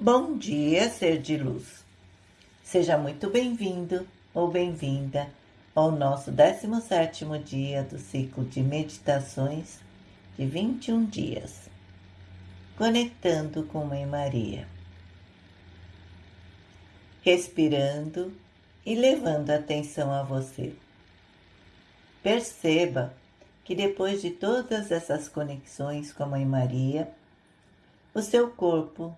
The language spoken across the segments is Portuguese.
Bom dia, ser de luz. Seja muito bem-vindo ou bem-vinda ao nosso 17º dia do ciclo de meditações de 21 dias, conectando com Mãe Maria. Respirando e levando atenção a você. Perceba que depois de todas essas conexões com a Mãe Maria, o seu corpo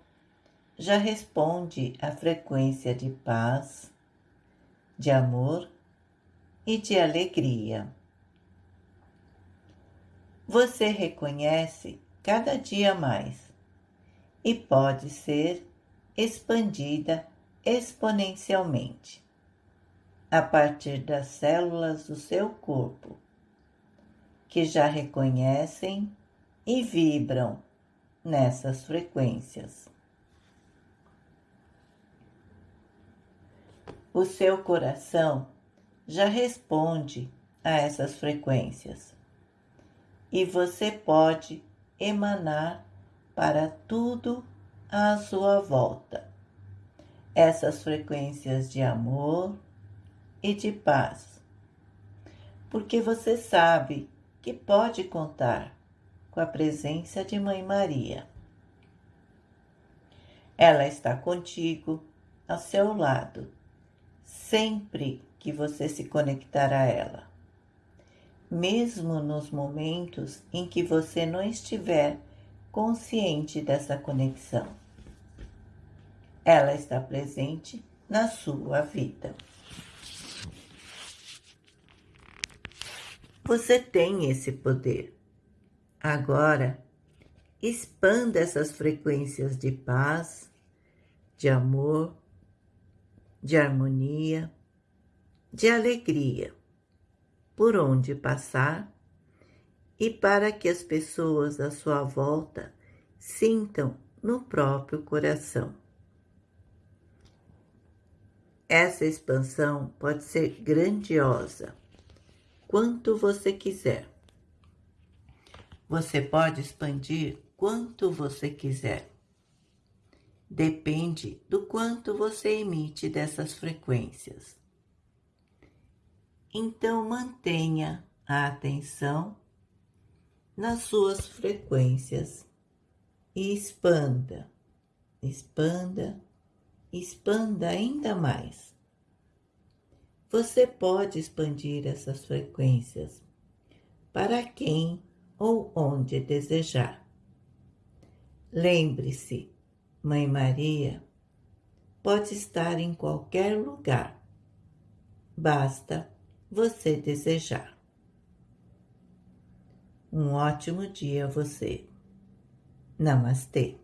já responde à frequência de paz, de amor e de alegria. Você reconhece cada dia mais e pode ser expandida exponencialmente a partir das células do seu corpo, que já reconhecem e vibram nessas frequências. O seu coração já responde a essas frequências. E você pode emanar para tudo à sua volta. Essas frequências de amor e de paz, porque você sabe que pode contar com a presença de Mãe Maria. Ela está contigo, ao seu lado sempre que você se conectar a ela, mesmo nos momentos em que você não estiver consciente dessa conexão. Ela está presente na sua vida. Você tem esse poder. Agora, expanda essas frequências de paz, de amor de harmonia, de alegria, por onde passar e para que as pessoas à sua volta sintam no próprio coração. Essa expansão pode ser grandiosa, quanto você quiser. Você pode expandir quanto você quiser depende do quanto você emite dessas frequências. Então, mantenha a atenção nas suas frequências e expanda, expanda, expanda ainda mais. Você pode expandir essas frequências para quem ou onde desejar. Lembre-se Mãe Maria pode estar em qualquer lugar, basta você desejar. Um ótimo dia a você. Namastê.